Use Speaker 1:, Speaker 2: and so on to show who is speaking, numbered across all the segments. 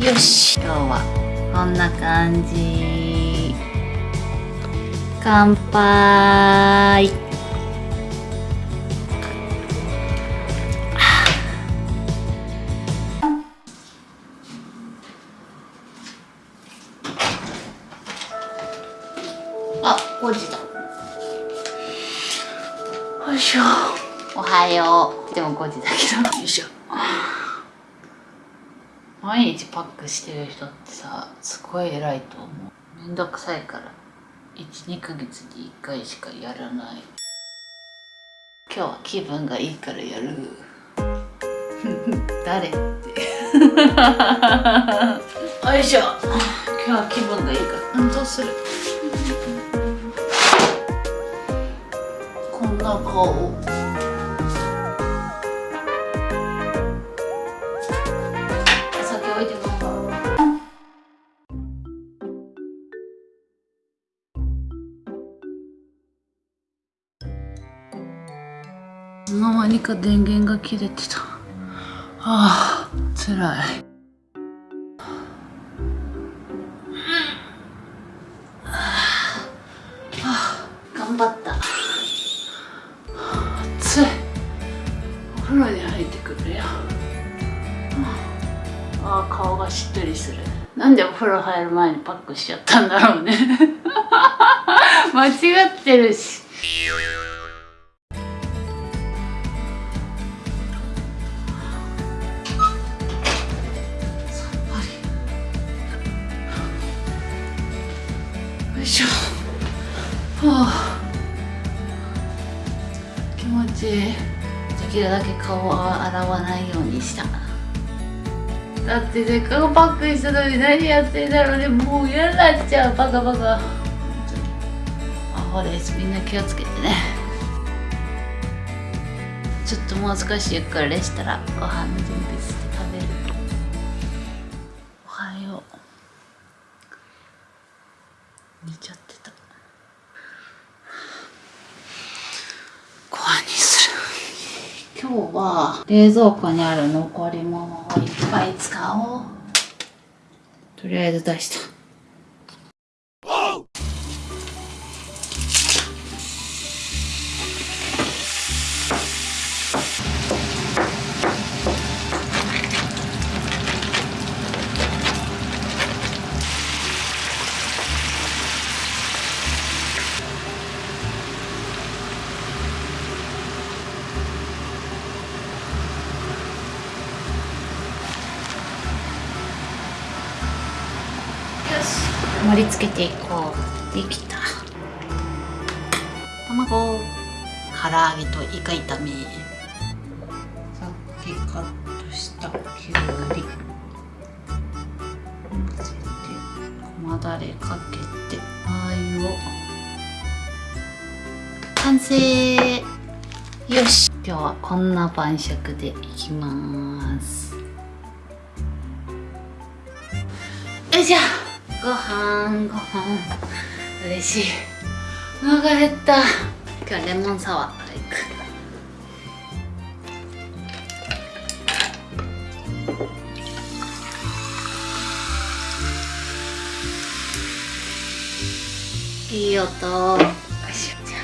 Speaker 1: よし今日はこんな感じ。乾杯。あ、5時だ。よいしょ。おはよう。でも5時だけど。よいしょ毎日パックしてる人ってさすごい偉いと思う。めんどくさいから。12ヶ月に1回しかやらない。今日は気分がいいからやる。誰って。よいしょ。今日は気分がいいから。運動する。こんな顔。の間にか電源が切れてた。ああ辛い。頑張った。暑い。お風呂に入ってくるよ。ああ顔がしっとりする。なんでお風呂入る前にパックしちゃったんだろうね。間違ってるしあ気持ちいいできるだけ顔は洗わないようにした。だってせっかくパックにしたのに何やってんだろうね。もう嫌になっちゃう。バカバカ。アホですみんな気をつけてね。ちょっともう少しゆっくりしたらご飯の準備して食べる。おはよう。寝ちゃってたご飯にする今日は冷蔵庫にある残り物をいっぱい使おう。とりあえず出した。盛り付けていこう。できた。卵。唐揚げとイカ炒め。さっきカットしたきゅうり。乗せてごまだれかけてラー油を。完成。よし。今日はこんな晩酌でいきます。よいしょ。ご飯ご飯。嬉しい。お腹減った。今日はレモンサワーからいく。いい音。よいしょ。じゃあ。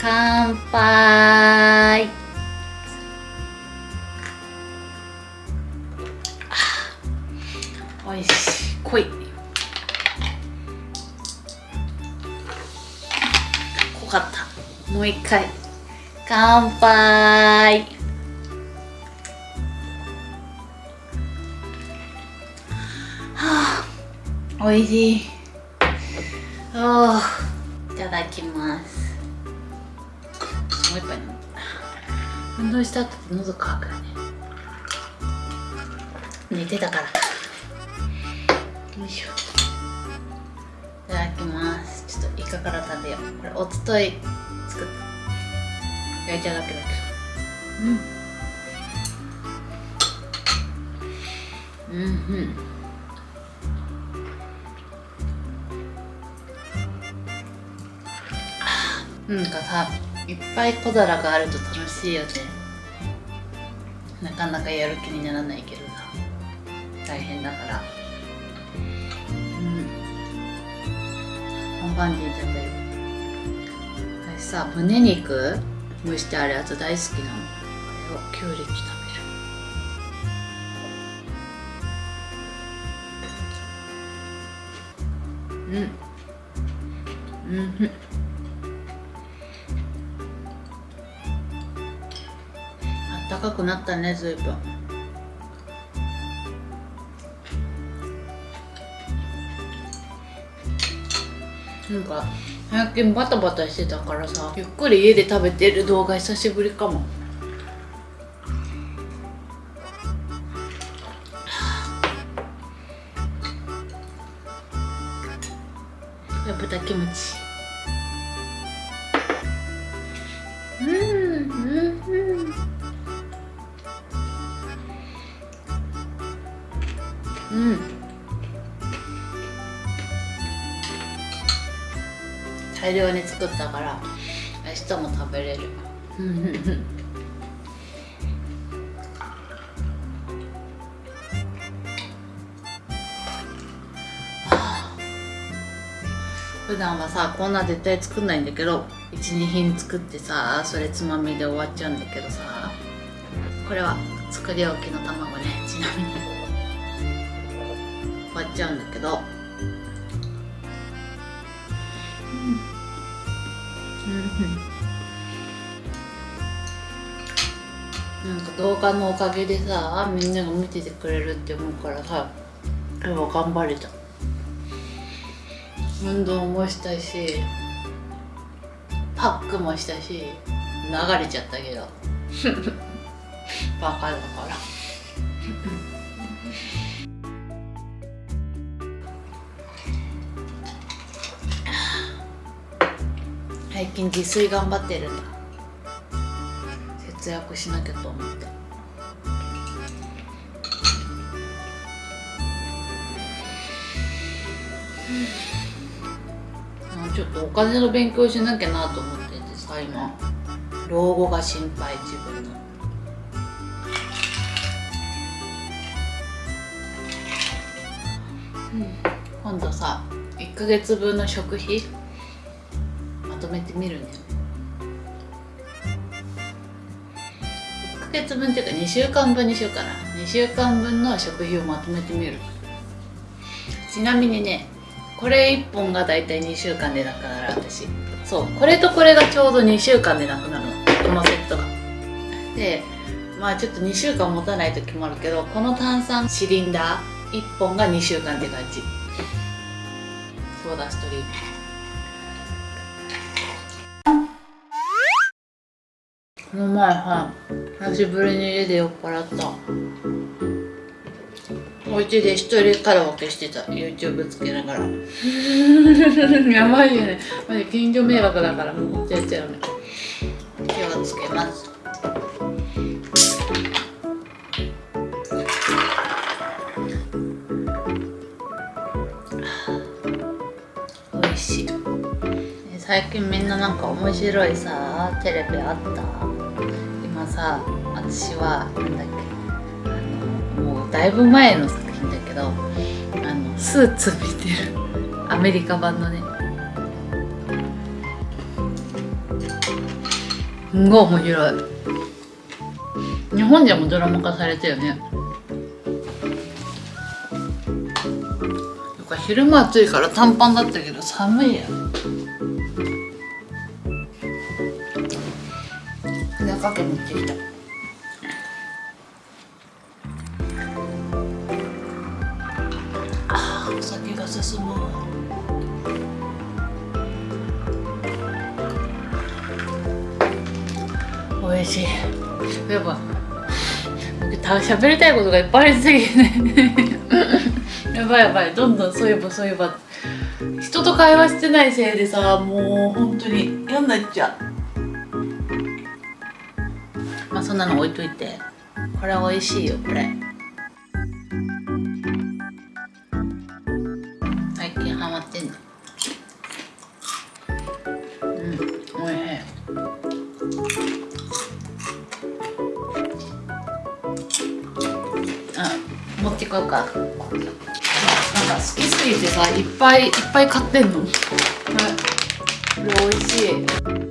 Speaker 1: 乾杯。おいしい。濃い。濃かった。もう一回。乾杯。はあ。おいしい。おいただきます。もう一杯飲む。運動した後って喉乾くよね。寝てたからよいしょ。いただきます。ちょっとイカから食べよう。これおととい作った焼いただけだけどうん。うん。うん。なんかさいっぱい小皿があると楽しいよね。なかなかやる気にならないけどさ。大変だから。本番で食べる。私さ胸肉蒸してあるやつ大好きなの。これをきゅうりと食べる。うん。うん。あったかくなったねずいぶんなんか最近バタバタしてたからさゆっくり家で食べてる動画久しぶりかも。豚キムチ大量に作ったから明日も食べれる。普段はさこんな絶対作んないんだけど12品作ってさそれつまみで終わっちゃうんだけどさこれは作り置きの卵ねちなみに。終わっちゃうんだけど。なんか動画のおかげでさみんなが見ててくれるって思うからさ今日は頑張れた。運動もしたしパックもしたし流れちゃったけど。バカだから。最近自炊頑張ってるんだ節約しなきゃと思って。ちょっとお金の勉強しなきゃなと思っててさ今。老後が心配自分の。今度さ1ヶ月分の食費とめてみるんだよ1ヶ月分っていうか2週間分にしようかな。2週間分の食費をまとめてみる。ちなみにねこれ1本がだいたい2週間でなくなる私。そうこれとこれがちょうど2週間でなくなるの。このセットが。でまあちょっと2週間持たない時もあるけどこの炭酸シリンダー1本が2週間って感じ。ソーダストリーム。この前さ久しぶりに家で酔っ払った。お家で一人カラオケしてた。YouTube つけながら。やばいよね。マジ近所迷惑だからもうやっちゃうね気をつけます。美味しい。最近みんななんか面白いさテレビあった？さ私はなんだっけあのもうだいぶ前の作品だけどあのスーツ見てる。アメリカ版のね。すごい面白い。日本でもドラマ化されたよね。昼間暑いから短パンだったけど寒いや中あ酒が進む。美味しい。やっぱ僕た喋りたいことがいっぱいありすぎてね。やばいやばい。どんどんそういえばそういえば。人と会話してないせいでさもう本当に。嫌になっちゃ。うまあそんなの置いといて。これ美味しいよこれ。ってんの。うんおいしい。あ持ってこ買うか。なんか好きすぎてさいっぱいいっぱい買ってんの。これこれ美味しい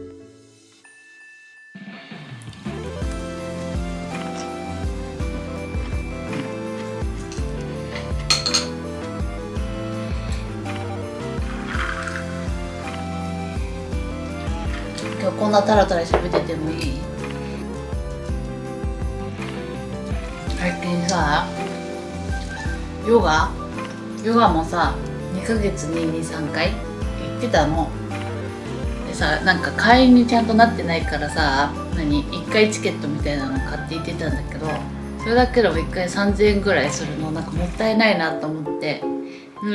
Speaker 1: タラタラ喋っててもいい。最近さヨガ？ヨガもさ2ヶ月に23回行ってたの。でさなんか会員にちゃんとなってないからさ何？1回チケットみたいなの買って行ってたんだけどそれだけでも1回3000円ぐらいするの。なんかもったいないなと思って。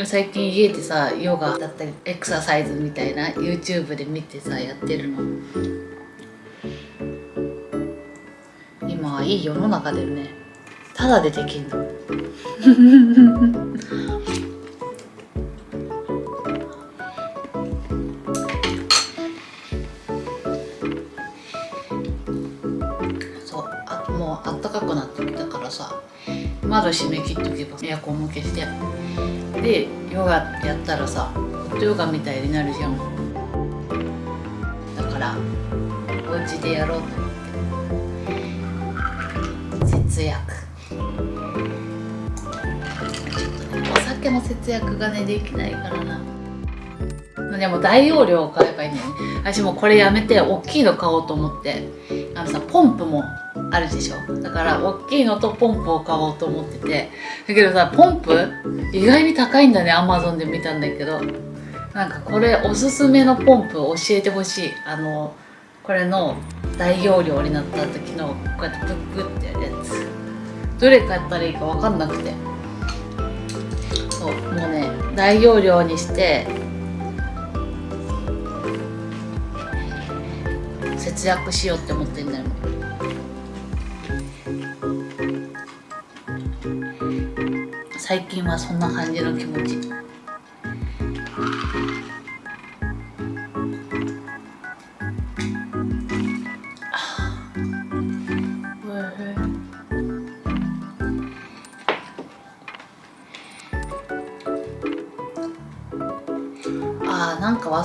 Speaker 1: 最近家でさヨガだったりエクササイズみたいな YouTube で見てさやってるの。いい世の中だよね。ただでできんの。そう。あもうあったかくなってきたからさ。窓閉め切っとけば。エアコンも消して。でヨガやったらさヨガみたいになるじゃん。だからお家でやろうと思ねお酒の節約がねできないからな。でも大容量を買えばいいんだよね私もこれやめて大きいの買おうと思って。あのさポンプもあるでしょ。だから大きいのとポンプを買おうと思ってて。だけどさポンプ意外に高いんだねアマゾンで見たんだけど。なんかこれおすすめのポンプ教えてほしい。あのこれの大容量になった時のこうやってプックってやるやつ。どれ買ったらいいか分かんなくて。もうね大容量にして節約しようって思ってんだよ。最近はそんな感じの気持ち。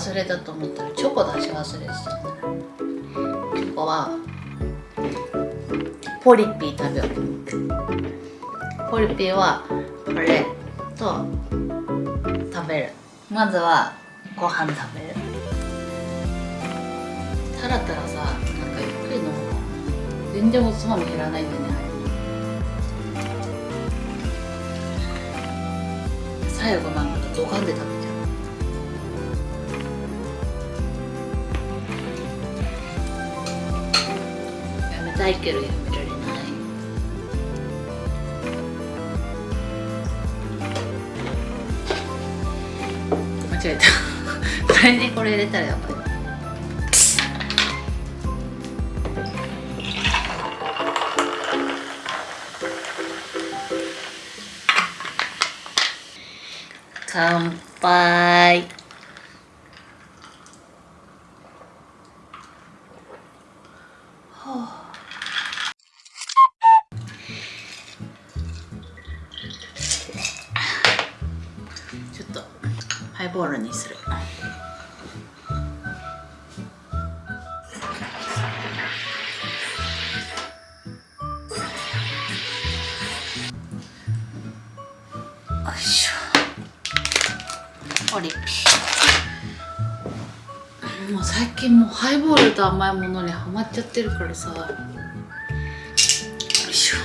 Speaker 1: 忘れたと思ったらチョコ出し忘れてた。んだチョコはポリピー食べよう。ポリピーはこれと食べる。まずはご飯食べる。タラタラさなんかゆっくり飲むか全然おつまみ減らないんだよね最後なんかドカンで食べちたいけどやめられな。い間違えた。これにこれ入れたらやっぱり乾杯。ょオリピもう最近もうハイボールと甘いものにハマっちゃってるからさ。よいしょ。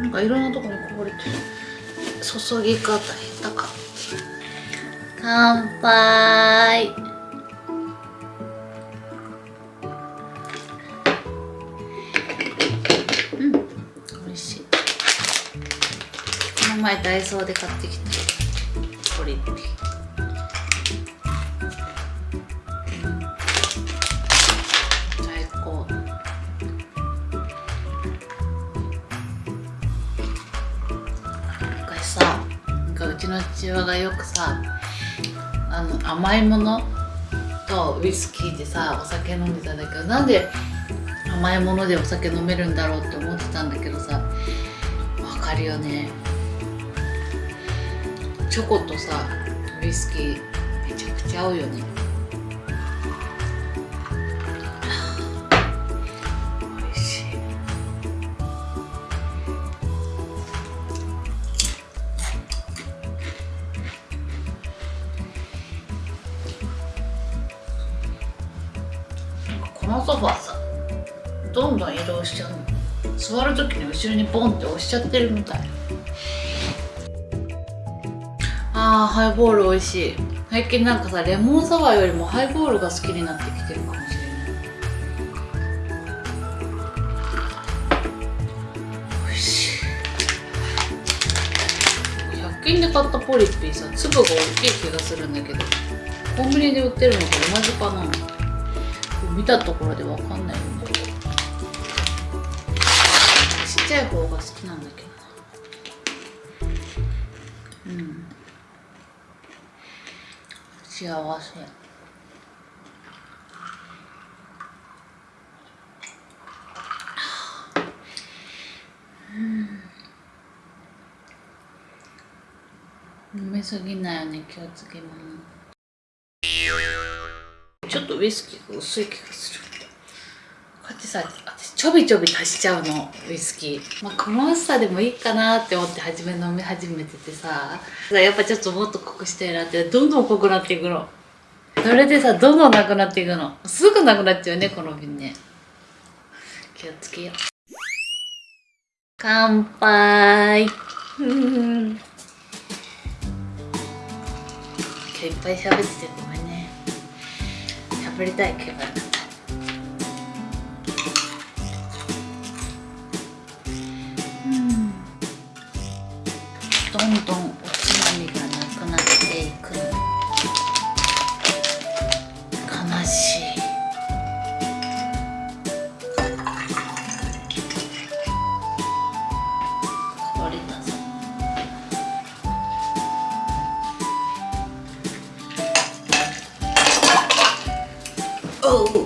Speaker 1: なんかいろんなとこにこぼれてる。注ぎ方下手か。乾杯。前ダイソーで買ってきたポリッピ最高。昔さなんかうちの父親がよくさあの甘いものとウイスキーでさお酒飲んでたんだけどなんで甘いものでお酒飲めるんだろうって思ってたんだけどさわかるよね。チョコとさウイスキーめちゃくちゃ合うよね。美味しい。このソファーさどんどん移動しちゃうの。座る時に後ろにボンって押しちゃってるみたい。あハイボール美味しい。最近なんかさレモンサワーよりもハイボールが好きになってきてるかもしれない。美味しい。100均で買ったポリッピーさ粒が大きい気がするんだけどコンビニで売ってるのと同じかな。見たところでわかんないよねちっちゃい方が好きなんだけどうん。幸せ。うん。飲みすぎないように気をつけますちょっとウイスキーが薄い気がする。こうやってさちょびちょび足しちゃうのウイスキー。まあこの薄さでもいいかなって思って初め飲み始めててさ。やっぱちょっともっと濃くしたいなってどんどん濃くなっていくの。それでさどんどんなくなっていくの。すぐなくなっちゃうねこの瓶ね。気をつけよう。乾杯。今日いっぱい喋っててごめんね。喋りたい気がどんどんおつまみがなくなってい。く悲しい。これだぞおう